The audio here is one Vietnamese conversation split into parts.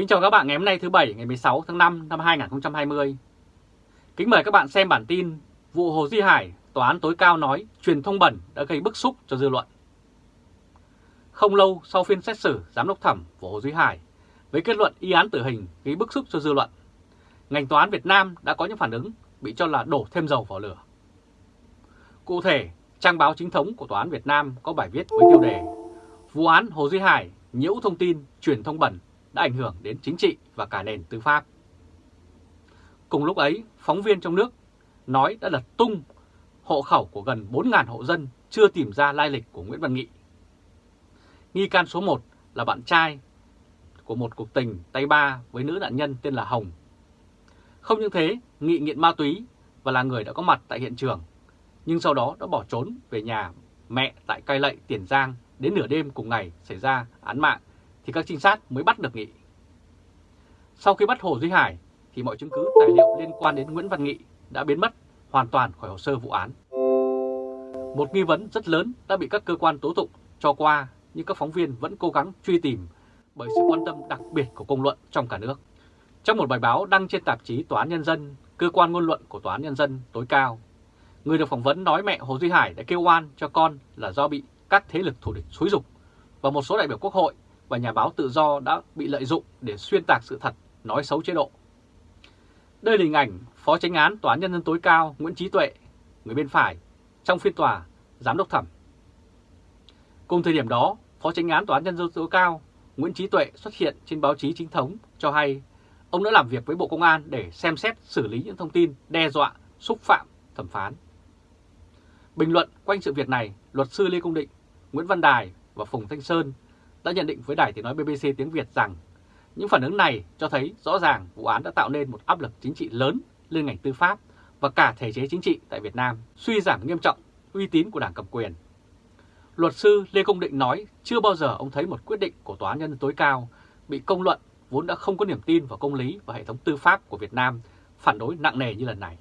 Kính chào các bạn ngày hôm nay thứ Bảy ngày 16 tháng 5 năm 2020. Kính mời các bạn xem bản tin vụ Hồ Duy Hải, Tòa án tối cao nói truyền thông bẩn đã gây bức xúc cho dư luận. Không lâu sau phiên xét xử giám đốc thẩm của Hồ Duy Hải với kết luận y án tử hình gây bức xúc cho dư luận, ngành tòa án Việt Nam đã có những phản ứng bị cho là đổ thêm dầu vào lửa. Cụ thể, trang báo chính thống của Tòa án Việt Nam có bài viết với tiêu đề Vụ án Hồ Duy Hải nhiễu thông tin truyền thông bẩn đã ảnh hưởng đến chính trị và cả nền tư pháp. Cùng lúc ấy, phóng viên trong nước nói đã lật tung hộ khẩu của gần 4.000 hộ dân chưa tìm ra lai lịch của Nguyễn Văn Nghị. Nghi can số 1 là bạn trai của một cuộc tình tay ba với nữ nạn nhân tên là Hồng. Không những thế, Nghị nghiện ma túy và là người đã có mặt tại hiện trường, nhưng sau đó đã bỏ trốn về nhà mẹ tại Cai Lậy, Tiền Giang đến nửa đêm cùng ngày xảy ra án mạng thì các trinh sát mới bắt được Nghị. Sau khi bắt Hồ Duy Hải thì mọi chứng cứ tài liệu liên quan đến Nguyễn Văn Nghị đã biến mất hoàn toàn khỏi hồ sơ vụ án. Một nghi vấn rất lớn đã bị các cơ quan tố tụng cho qua nhưng các phóng viên vẫn cố gắng truy tìm bởi sự quan tâm đặc biệt của công luận trong cả nước. Trong một bài báo đăng trên tạp chí Tòa án Nhân dân, cơ quan ngôn luận của Tòa án Nhân dân tối cao, người được phỏng vấn nói mẹ Hồ Duy Hải đã kêu oan cho con là do bị các thế lực thù địch xúi dục và một số đại biểu quốc hội và nhà báo tự do đã bị lợi dụng để xuyên tạc sự thật, nói xấu chế độ. Đây là hình ảnh Phó Chánh án Tòa án Nhân dân tối cao Nguyễn Trí Tuệ, người bên phải, trong phiên tòa, giám đốc thẩm. Cùng thời điểm đó, Phó Chánh án Tòa án Nhân dân tối cao Nguyễn Trí Tuệ xuất hiện trên báo chí chính thống cho hay ông đã làm việc với Bộ Công an để xem xét xử lý những thông tin đe dọa, xúc phạm thẩm phán. Bình luận quanh sự việc này, luật sư Lê Công Định, Nguyễn Văn Đài và Phùng Thanh Sơn đã nhận định với đài tiếng nói BBC tiếng Việt rằng những phản ứng này cho thấy rõ ràng vụ án đã tạo nên một áp lực chính trị lớn lên ngành tư pháp và cả thể chế chính trị tại Việt Nam, suy giảm nghiêm trọng uy tín của đảng cầm quyền. Luật sư Lê Công Định nói chưa bao giờ ông thấy một quyết định của Tòa án Nhân tối cao bị công luận vốn đã không có niềm tin vào công lý và hệ thống tư pháp của Việt Nam phản đối nặng nề như lần này.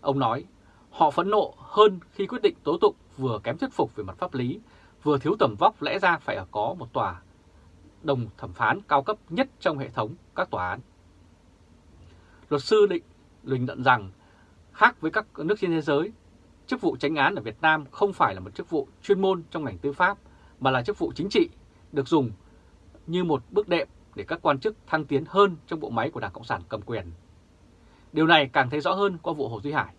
Ông nói, họ phẫn nộ hơn khi quyết định tố tụng vừa kém thuyết phục về mặt pháp lý vừa thiếu tầm vóc lẽ ra phải ở có một tòa đồng thẩm phán cao cấp nhất trong hệ thống các tòa án. Luật sư định bình luận rằng khác với các nước trên thế giới, chức vụ tránh án ở Việt Nam không phải là một chức vụ chuyên môn trong ngành tư pháp mà là chức vụ chính trị được dùng như một bước đệm để các quan chức thăng tiến hơn trong bộ máy của Đảng Cộng sản cầm quyền. Điều này càng thấy rõ hơn qua vụ Hồ Duy Hải.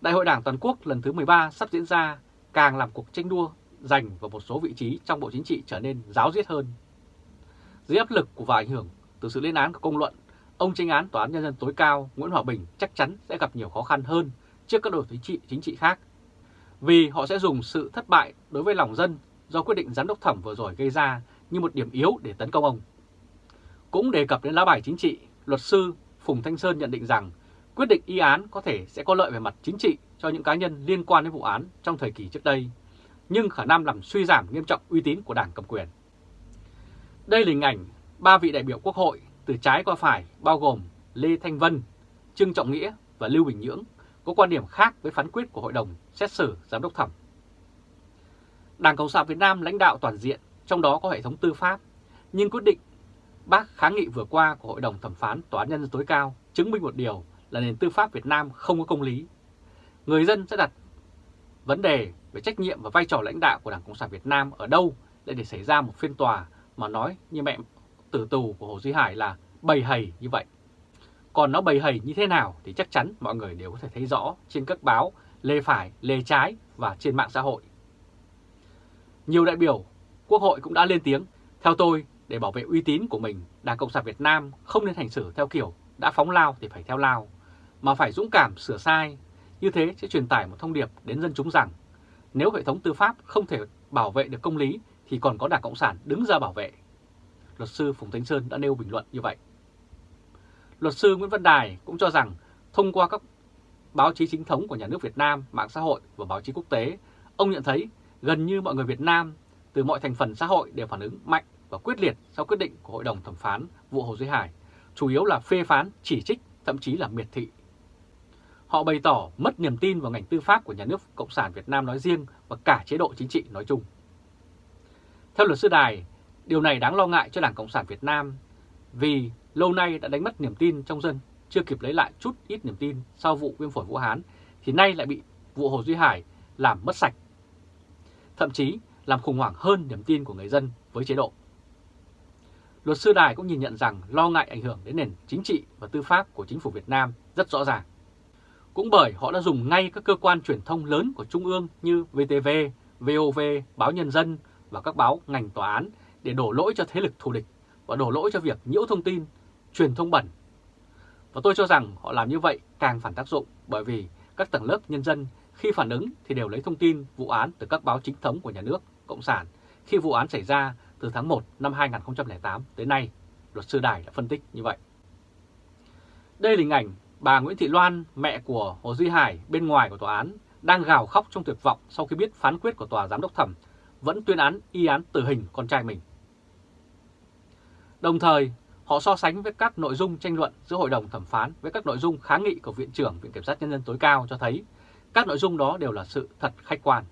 Đại hội Đảng Toàn quốc lần thứ 13 sắp diễn ra càng làm cuộc tranh đua giành vào một số vị trí trong Bộ Chính trị trở nên giáo diết hơn. Dưới áp lực của và ảnh hưởng từ sự lên án của công luận, ông tranh án Tòa án Nhân dân tối cao Nguyễn Hòa Bình chắc chắn sẽ gặp nhiều khó khăn hơn trước các đội chính trị chính trị khác. Vì họ sẽ dùng sự thất bại đối với lòng dân do quyết định giám đốc thẩm vừa rồi gây ra như một điểm yếu để tấn công ông. Cũng đề cập đến lá bài chính trị, luật sư Phùng Thanh Sơn nhận định rằng quyết định y án có thể sẽ có lợi về mặt chính trị cho những cá nhân liên quan đến vụ án trong thời kỳ trước đây, nhưng khả năng làm suy giảm nghiêm trọng uy tín của đảng cầm quyền. Đây là hình ảnh ba vị đại biểu quốc hội từ trái qua phải bao gồm Lê Thanh Vân, Trương Trọng Nghĩa và Lưu Bình Nhưỡng có quan điểm khác với phán quyết của Hội đồng xét xử giám đốc thẩm. Đảng Cộng sản Việt Nam lãnh đạo toàn diện, trong đó có hệ thống tư pháp, nhưng quyết định bác kháng nghị vừa qua của Hội đồng thẩm phán Tòa án Nhân dân tối cao chứng minh một điều là nền tư pháp Việt Nam không có công lý. Người dân sẽ đặt vấn đề về trách nhiệm và vai trò lãnh đạo của Đảng Cộng sản Việt Nam ở đâu để để xảy ra một phiên tòa mà nói như mẹ tử tù của Hồ Duy Hải là bầy hầy như vậy. Còn nó bầy hầy như thế nào thì chắc chắn mọi người đều có thể thấy rõ trên các báo lề phải, lề trái và trên mạng xã hội. Nhiều đại biểu Quốc hội cũng đã lên tiếng, theo tôi, để bảo vệ uy tín của mình, Đảng Cộng sản Việt Nam không nên hành xử theo kiểu đã phóng lao thì phải theo lao, mà phải dũng cảm sửa sai. Như thế sẽ truyền tải một thông điệp đến dân chúng rằng nếu hệ thống tư pháp không thể bảo vệ được công lý thì còn có Đảng Cộng sản đứng ra bảo vệ. Luật sư Phùng Thánh Sơn đã nêu bình luận như vậy. Luật sư Nguyễn Văn Đài cũng cho rằng thông qua các báo chí chính thống của nhà nước Việt Nam, mạng xã hội và báo chí quốc tế, ông nhận thấy gần như mọi người Việt Nam từ mọi thành phần xã hội đều phản ứng mạnh và quyết liệt sau quyết định của Hội đồng thẩm phán vụ Hồ Duy Hải, chủ yếu là phê phán, chỉ trích, thậm chí là miệt thị. Họ bày tỏ mất niềm tin vào ngành tư pháp của nhà nước Cộng sản Việt Nam nói riêng và cả chế độ chính trị nói chung. Theo luật sư Đài, Điều này đáng lo ngại cho Đảng Cộng sản Việt Nam vì lâu nay đã đánh mất niềm tin trong dân, chưa kịp lấy lại chút ít niềm tin sau vụ viêm phổi Vũ Hán, thì nay lại bị vụ Hồ Duy Hải làm mất sạch. Thậm chí làm khủng hoảng hơn niềm tin của người dân với chế độ. Luật sư Đài cũng nhìn nhận rằng lo ngại ảnh hưởng đến nền chính trị và tư pháp của chính phủ Việt Nam rất rõ ràng. Cũng bởi họ đã dùng ngay các cơ quan truyền thông lớn của Trung ương như VTV, VOV, Báo Nhân dân và các báo ngành tòa án để đổ lỗi cho thế lực thù địch và đổ lỗi cho việc nhiễu thông tin, truyền thông bẩn. Và tôi cho rằng họ làm như vậy càng phản tác dụng bởi vì các tầng lớp nhân dân khi phản ứng thì đều lấy thông tin vụ án từ các báo chính thống của nhà nước, Cộng sản khi vụ án xảy ra từ tháng 1 năm 2008 tới nay, luật sư Đài đã phân tích như vậy. Đây là hình ảnh bà Nguyễn Thị Loan, mẹ của Hồ Duy Hải bên ngoài của tòa án, đang gào khóc trong tuyệt vọng sau khi biết phán quyết của tòa giám đốc thẩm vẫn tuyên án y án tử hình con trai mình. Đồng thời, họ so sánh với các nội dung tranh luận giữa hội đồng thẩm phán với các nội dung kháng nghị của Viện trưởng Viện Kiểm sát Nhân dân tối cao cho thấy các nội dung đó đều là sự thật khách quan.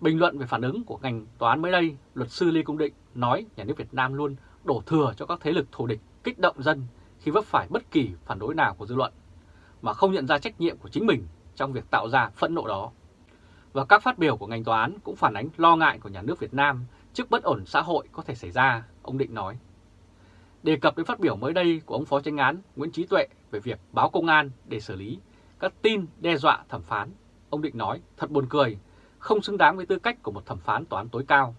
Bình luận về phản ứng của ngành tòa án mới đây, luật sư Lê Công Định nói nhà nước Việt Nam luôn đổ thừa cho các thế lực thù địch kích động dân khi vấp phải bất kỳ phản đối nào của dư luận, mà không nhận ra trách nhiệm của chính mình trong việc tạo ra phẫn nộ đó. Và các phát biểu của ngành tòa án cũng phản ánh lo ngại của nhà nước Việt Nam trước bất ổn xã hội có thể xảy ra, ông Định nói. Đề cập đến phát biểu mới đây của ông Phó Tranh án Nguyễn Trí Tuệ về việc báo công an để xử lý các tin đe dọa thẩm phán, ông Định nói thật buồn cười, không xứng đáng với tư cách của một thẩm phán tòa án tối cao.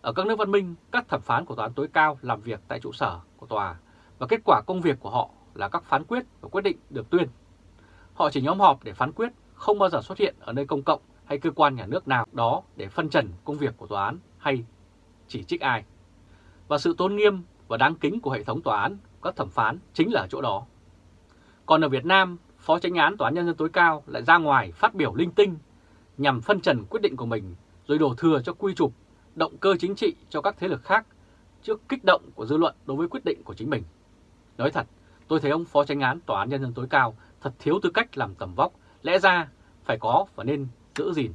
Ở các nước văn minh, các thẩm phán của tòa án tối cao làm việc tại trụ sở của tòa và kết quả công việc của họ là các phán quyết và quyết định được tuyên. Họ chỉ nhóm họp để phán quyết, không bao giờ xuất hiện ở nơi công cộng hay cơ quan nhà nước nào đó để phân trần công việc của tòa án hay chỉ trích ai. Và sự tôn nghiêm và đáng kính của hệ thống tòa án, các thẩm phán chính là ở chỗ đó. Còn ở Việt Nam, Phó Chánh án Tòa án Nhân dân tối cao lại ra ngoài phát biểu linh tinh nhằm phân trần quyết định của mình rồi đổ thừa cho quy trục, động cơ chính trị cho các thế lực khác trước kích động của dư luận đối với quyết định của chính mình. Nói thật, tôi thấy ông Phó tranh án Tòa án Nhân dân tối cao thật thiếu tư cách làm tầm vóc, lẽ ra phải có và nên giữ gìn.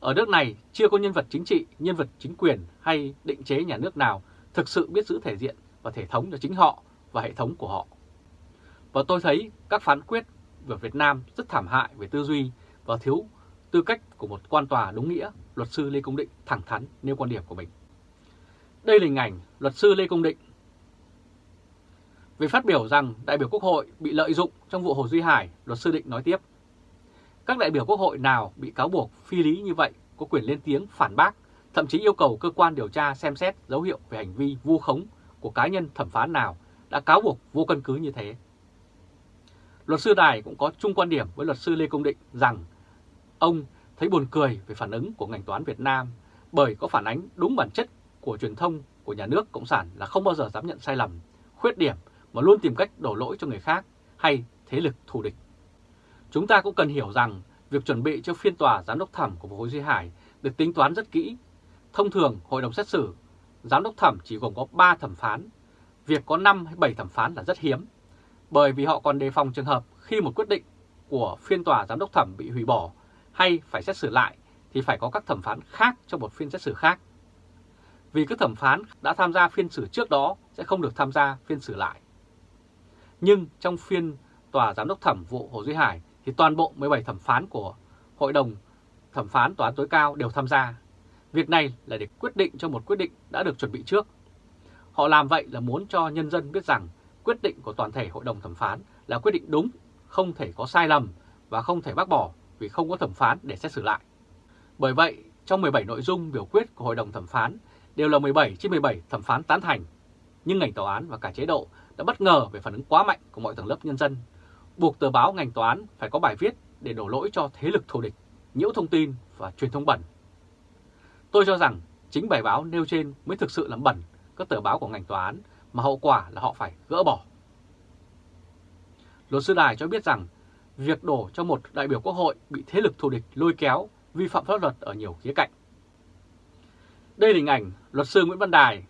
Ở nước này chưa có nhân vật chính trị, nhân vật chính quyền hay định chế nhà nước nào thực sự biết giữ thể diện và thể thống cho chính họ và hệ thống của họ. Và tôi thấy các phán quyết về Việt Nam rất thảm hại về tư duy và thiếu tư cách của một quan tòa đúng nghĩa, luật sư Lê Công Định thẳng thắn nêu quan điểm của mình. Đây là hình ảnh luật sư Lê Công Định về phát biểu rằng đại biểu Quốc hội bị lợi dụng trong vụ Hồ Duy Hải, luật sư Định nói tiếp. Các đại biểu Quốc hội nào bị cáo buộc phi lý như vậy có quyền lên tiếng phản bác, thậm chí yêu cầu cơ quan điều tra xem xét dấu hiệu về hành vi vu khống của cá nhân thẩm phán nào đã cáo buộc vô căn cứ như thế. Luật sư Đài cũng có chung quan điểm với luật sư Lê Công Định rằng ông thấy buồn cười về phản ứng của ngành toán Việt Nam bởi có phản ánh đúng bản chất của truyền thông của nhà nước Cộng sản là không bao giờ dám nhận sai lầm, khuyết điểm mà luôn tìm cách đổ lỗi cho người khác hay thế lực thù địch. Chúng ta cũng cần hiểu rằng việc chuẩn bị cho phiên tòa giám đốc thẩm của Hồ Duy Hải được tính toán rất kỹ. Thông thường, hội đồng xét xử, giám đốc thẩm chỉ gồm có 3 thẩm phán. Việc có 5 hay 7 thẩm phán là rất hiếm, bởi vì họ còn đề phòng trường hợp khi một quyết định của phiên tòa giám đốc thẩm bị hủy bỏ hay phải xét xử lại thì phải có các thẩm phán khác trong một phiên xét xử khác. Vì các thẩm phán đã tham gia phiên xử trước đó sẽ không được tham gia phiên xử lại. Nhưng trong phiên tòa giám đốc thẩm vụ Hồ Duy Hải thì toàn bộ 17 thẩm phán của Hội đồng thẩm phán tòa án tối cao đều tham gia. Việc này là để quyết định cho một quyết định đã được chuẩn bị trước. Họ làm vậy là muốn cho nhân dân biết rằng quyết định của toàn thể hội đồng thẩm phán là quyết định đúng, không thể có sai lầm và không thể bác bỏ vì không có thẩm phán để xét xử lại. Bởi vậy, trong 17 nội dung biểu quyết của hội đồng thẩm phán đều là 17 trên 17 thẩm phán tán thành, nhưng ngành tòa án và cả chế độ đã bất ngờ về phản ứng quá mạnh của mọi tầng lớp nhân dân, buộc tờ báo ngành tòa án phải có bài viết để đổ lỗi cho thế lực thù địch, nhiễu thông tin và truyền thông bẩn. Tôi cho rằng chính bài báo nêu trên mới thực sự làm bẩn các tờ báo của ngành tòa án mà hậu quả là họ phải gỡ bỏ. Luật sư Đài cho biết rằng việc đổ cho một đại biểu quốc hội bị thế lực thù địch lôi kéo vi phạm pháp luật ở nhiều khía cạnh. Đây là hình ảnh luật sư Nguyễn Văn Đài.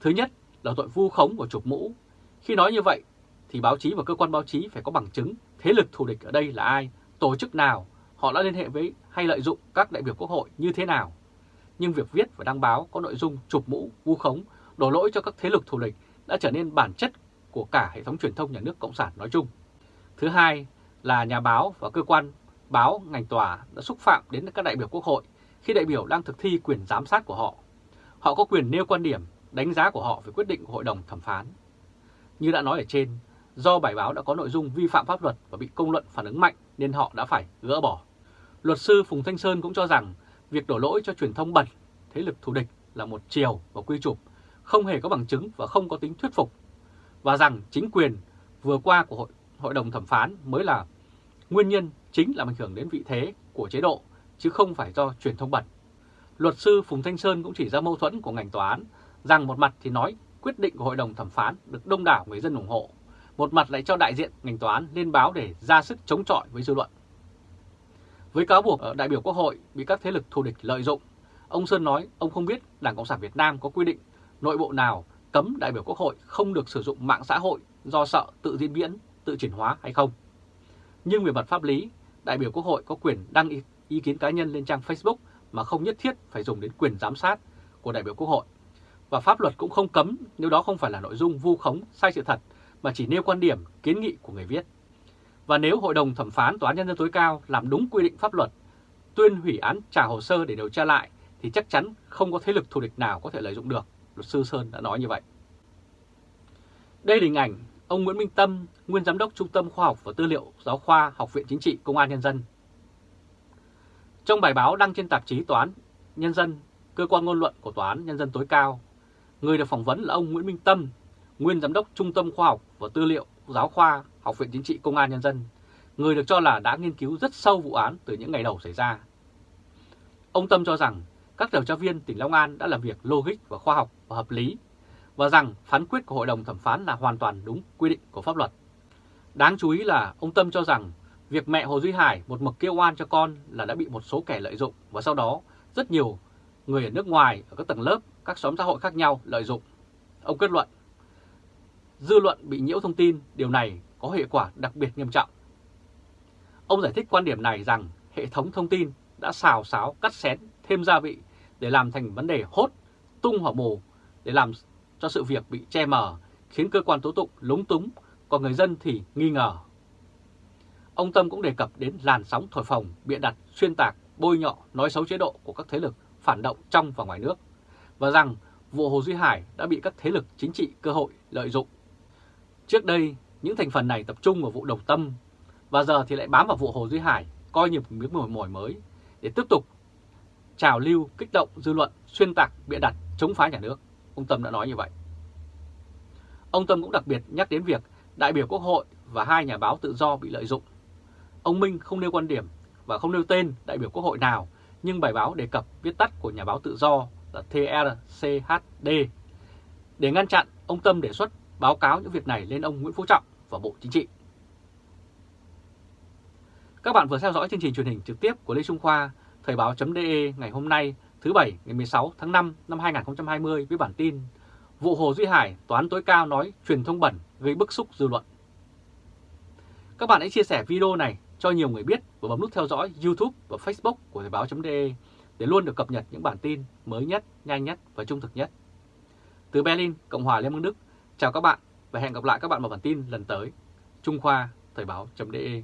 Thứ nhất là tội vu khống của chụp mũ. Khi nói như vậy thì báo chí và cơ quan báo chí phải có bằng chứng thế lực thù địch ở đây là ai, tổ chức nào, họ đã liên hệ với hay lợi dụng các đại biểu quốc hội như thế nào. nhưng việc viết và đăng báo có nội dung chụp mũ, vu khống, đổ lỗi cho các thế lực thù địch đã trở nên bản chất của cả hệ thống truyền thông nhà nước Cộng sản nói chung. Thứ hai là nhà báo và cơ quan báo ngành tòa đã xúc phạm đến các đại biểu quốc hội khi đại biểu đang thực thi quyền giám sát của họ. Họ có quyền nêu quan điểm, đánh giá của họ về quyết định của Hội đồng thẩm phán. Như đã nói ở trên, do bài báo đã có nội dung vi phạm pháp luật và bị công luận phản ứng mạnh nên họ đã phải gỡ bỏ. Luật sư Phùng Thanh Sơn cũng cho rằng việc đổ lỗi cho truyền thông bẩn, thế lực thù địch là một chiều và quy chụp, không hề có bằng chứng và không có tính thuyết phục, và rằng chính quyền vừa qua của hội, hội đồng thẩm phán mới là nguyên nhân chính làm ảnh hưởng đến vị thế của chế độ, chứ không phải do truyền thông bẩn. Luật sư Phùng Thanh Sơn cũng chỉ ra mâu thuẫn của ngành tòa án, rằng một mặt thì nói quyết định của hội đồng thẩm phán được đông đảo người dân ủng hộ, một mặt lại cho đại diện ngành tòa án lên báo để ra sức chống chọi với dư luận. Với cáo buộc ở đại biểu Quốc hội bị các thế lực thù địch lợi dụng, ông Sơn nói ông không biết Đảng Cộng sản Việt Nam có quy định nội bộ nào cấm đại biểu Quốc hội không được sử dụng mạng xã hội do sợ tự diễn biến, tự chuyển hóa hay không. Nhưng về mặt pháp lý, đại biểu Quốc hội có quyền đăng ý, ý kiến cá nhân lên trang Facebook mà không nhất thiết phải dùng đến quyền giám sát của đại biểu Quốc hội. Và pháp luật cũng không cấm nếu đó không phải là nội dung vu khống, sai sự thật, mà chỉ nêu quan điểm, kiến nghị của người viết. Và nếu Hội đồng Thẩm phán Tòa án Nhân dân tối cao làm đúng quy định pháp luật, tuyên hủy án trả hồ sơ để điều tra lại, thì chắc chắn không có thế lực thù địch nào có thể lợi dụng được. Luật sư Sơn đã nói như vậy. Đây là hình ảnh ông Nguyễn Minh Tâm, nguyên giám đốc Trung tâm Khoa học và Tư liệu Giáo khoa Học viện Chính trị Công an Nhân dân. Trong bài báo đăng trên tạp chí Tòa án Nhân dân, cơ quan ngôn luận của Tòa án Nhân dân tối cao, người được phỏng vấn là ông Nguyễn Minh Tâm, nguyên giám đốc Trung tâm Khoa học và Tư liệu Giáo khoa Học viện Chính trị Công an Nhân dân, người được cho là đã nghiên cứu rất sâu vụ án từ những ngày đầu xảy ra. Ông Tâm cho rằng các điều tra viên tỉnh Long An đã làm việc logic và khoa học và hợp lý và rằng phán quyết của Hội đồng thẩm phán là hoàn toàn đúng quy định của pháp luật. Đáng chú ý là ông Tâm cho rằng việc mẹ Hồ Duy Hải một mực kêu oan cho con là đã bị một số kẻ lợi dụng và sau đó rất nhiều người ở nước ngoài, ở các tầng lớp, các xóm xã hội khác nhau lợi dụng. Ông kết luận, dư luận bị nhiễu thông tin, điều này có hệ quả đặc biệt nghiêm trọng. Ông giải thích quan điểm này rằng hệ thống thông tin đã xào xáo, cắt xén, thêm gia vị để làm thành vấn đề hốt, tung hỏa mù để làm cho sự việc bị che mờ, khiến cơ quan tố tụng lúng túng, còn người dân thì nghi ngờ. Ông Tâm cũng đề cập đến làn sóng thổi phồng, bịa đặt, xuyên tạc, bôi nhọ, nói xấu chế độ của các thế lực phản động trong và ngoài nước, và rằng vụ Hồ Duy Hải đã bị các thế lực chính trị cơ hội lợi dụng. Trước đây, những thành phần này tập trung vào vụ Đồng Tâm, và giờ thì lại bám vào vụ Hồ Duy Hải, coi như một miếng mồi mồi mới, để tiếp tục trào lưu, kích động dư luận, xuyên tạc, bịa đặt, chống phá nhà nước. Ông Tâm đã nói như vậy. Ông Tâm cũng đặc biệt nhắc đến việc đại biểu Quốc hội và hai nhà báo tự do bị lợi dụng. Ông Minh không nêu quan điểm và không nêu tên đại biểu Quốc hội nào, nhưng bài báo đề cập viết tắt của nhà báo tự do là TRCHD. Để ngăn chặn, ông Tâm đề xuất báo cáo những việc này lên ông Nguyễn Phú Trọng và Bộ Chính trị. Các bạn vừa theo dõi chương trình truyền hình trực tiếp của Lê Trung Khoa, Thời báo.de ngày hôm nay thứ Bảy ngày 16 tháng 5 năm 2020 với bản tin Vụ Hồ Duy Hải, toán tối cao nói truyền thông bẩn gây bức xúc dư luận. Các bạn hãy chia sẻ video này cho nhiều người biết và bấm nút theo dõi YouTube và Facebook của Thời báo.de để luôn được cập nhật những bản tin mới nhất, nhanh nhất và trung thực nhất. Từ Berlin, Cộng hòa Liên bang Đức, chào các bạn và hẹn gặp lại các bạn vào bản tin lần tới. Trung Khoa, Thời báo.de